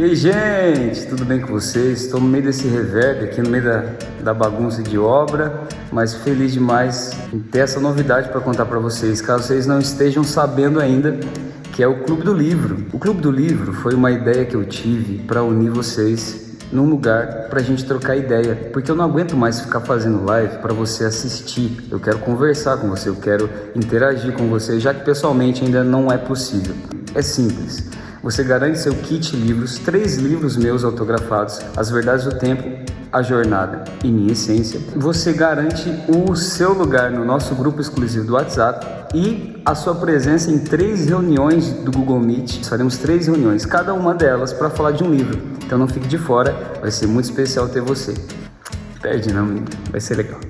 E aí, gente, tudo bem com vocês? Estou no meio desse reverb aqui, no meio da, da bagunça de obra, mas feliz demais em ter essa novidade para contar para vocês, caso vocês não estejam sabendo ainda, que é o Clube do Livro. O Clube do Livro foi uma ideia que eu tive para unir vocês num lugar para a gente trocar ideia, porque eu não aguento mais ficar fazendo live para você assistir. Eu quero conversar com você, eu quero interagir com você, já que pessoalmente ainda não é possível. É simples. Você garante seu kit livros, três livros meus autografados, As Verdades do Tempo, A Jornada e Minha Essência. Você garante o seu lugar no nosso grupo exclusivo do WhatsApp e a sua presença em três reuniões do Google Meet. Faremos três reuniões, cada uma delas para falar de um livro. Então não fique de fora, vai ser muito especial ter você. Perde não, vai ser legal.